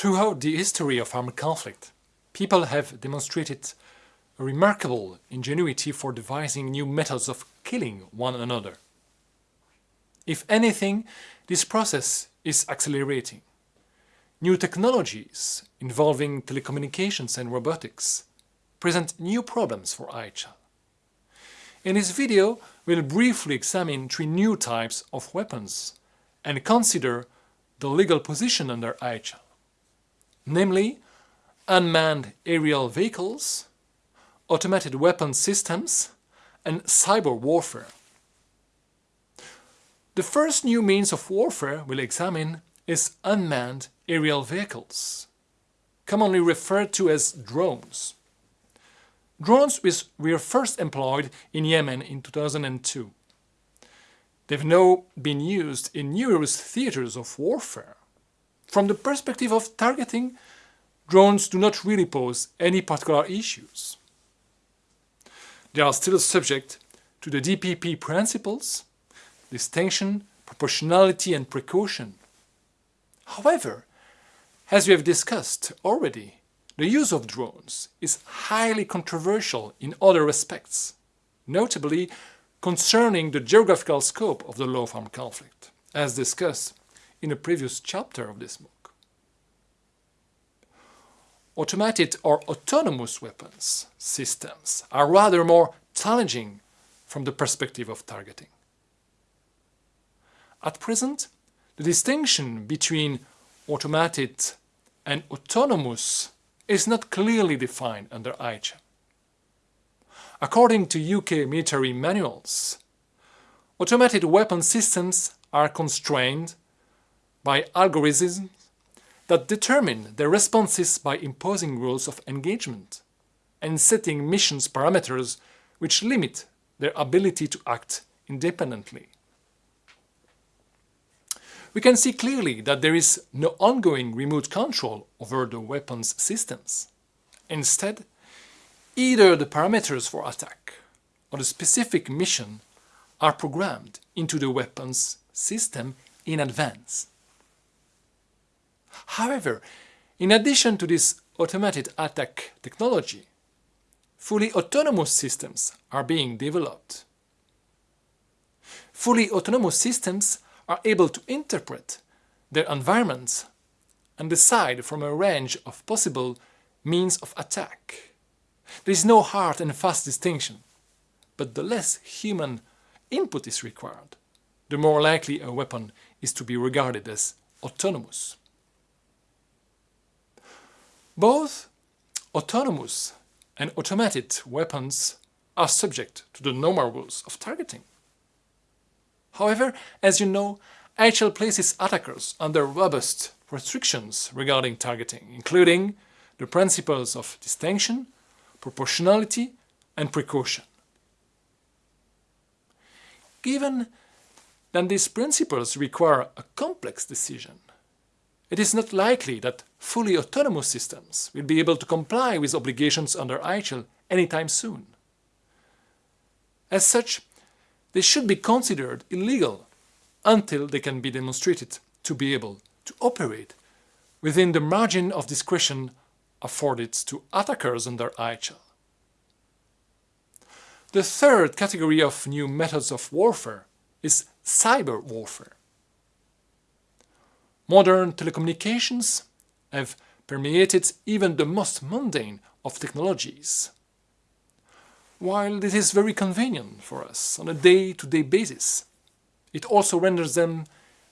Throughout the history of armed conflict, people have demonstrated a remarkable ingenuity for devising new methods of killing one another. If anything, this process is accelerating. New technologies involving telecommunications and robotics present new problems for IHL. In this video, we'll briefly examine three new types of weapons and consider the legal position under IHL, namely unmanned aerial vehicles, automated weapon systems, and cyber warfare. The first new means of warfare we'll examine is unmanned aerial vehicles, commonly referred to as drones. Drones were first employed in Yemen in 2002. They've now been used in numerous theaters of warfare. From the perspective of targeting, drones do not really pose any particular issues. They are still subject to the DPP principles, distinction, proportionality and precaution. However, as we have discussed already, the use of drones is highly controversial in other respects, notably concerning the geographical scope of the law of armed conflict, as discussed in a previous chapter of this book. Automated or autonomous weapons systems are rather more challenging from the perspective of targeting. At present, the distinction between automated and autonomous is not clearly defined under IHL. According to UK military manuals, automated weapon systems are constrained by algorithms that determine their responses by imposing rules of engagement and setting missions parameters which limit their ability to act independently we can see clearly that there is no ongoing remote control over the weapons systems. Instead, either the parameters for attack or the specific mission are programmed into the weapons system in advance. However, in addition to this automated attack technology, fully autonomous systems are being developed. Fully autonomous systems are able to interpret their environments and decide from a range of possible means of attack. There is no hard and fast distinction, but the less human input is required, the more likely a weapon is to be regarded as autonomous. Both autonomous and automated weapons are subject to the normal rules of targeting. However, as you know, IHL places attackers under robust restrictions regarding targeting, including the principles of distinction, proportionality and precaution. Given that these principles require a complex decision, it is not likely that fully autonomous systems will be able to comply with obligations under IHL anytime soon. As such, they should be considered illegal until they can be demonstrated to be able to operate within the margin of discretion afforded to attackers under IHL. The third category of new methods of warfare is cyber warfare. Modern telecommunications have permeated even the most mundane of technologies while this is very convenient for us on a day-to-day -day basis, it also renders them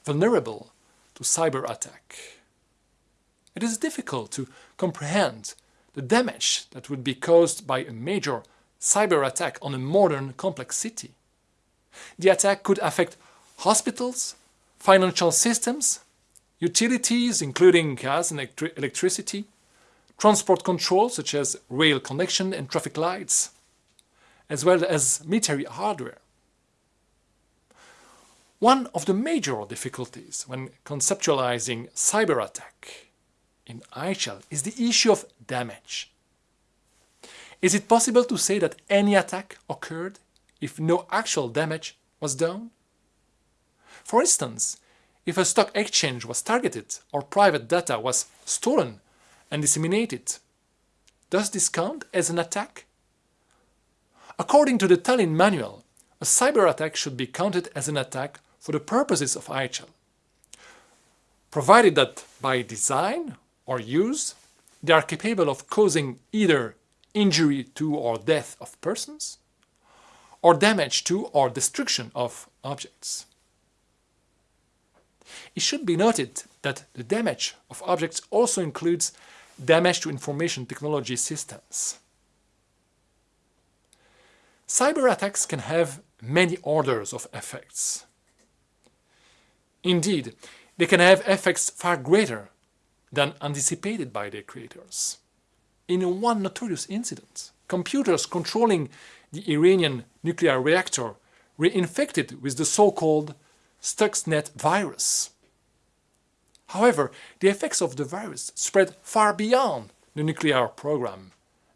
vulnerable to cyber attack. It is difficult to comprehend the damage that would be caused by a major cyber attack on a modern complex city. The attack could affect hospitals, financial systems, utilities including gas and electricity, transport control such as rail connection and traffic lights, as well as military hardware. One of the major difficulties when conceptualizing cyber attack in IHL is the issue of damage. Is it possible to say that any attack occurred if no actual damage was done? For instance, if a stock exchange was targeted or private data was stolen and disseminated. Does this count as an attack? According to the Tallinn manual, a cyber attack should be counted as an attack for the purposes of IHL, provided that by design or use they are capable of causing either injury to or death of persons, or damage to or destruction of objects. It should be noted that the damage of objects also includes damage to information technology systems. Cyber attacks can have many orders of effects. Indeed, they can have effects far greater than anticipated by their creators. In one notorious incident, computers controlling the Iranian nuclear reactor were infected with the so-called Stuxnet virus. However, the effects of the virus spread far beyond the nuclear program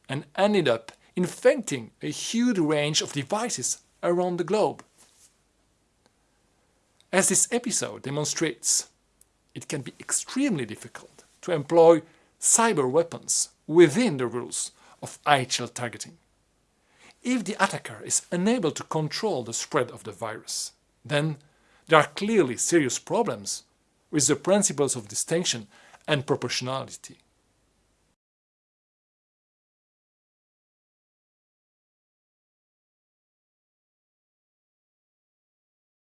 and ended up infecting a huge range of devices around the globe. As this episode demonstrates, it can be extremely difficult to employ cyber weapons within the rules of IHL targeting. If the attacker is unable to control the spread of the virus, then there are clearly serious problems with the principles of distinction and proportionality.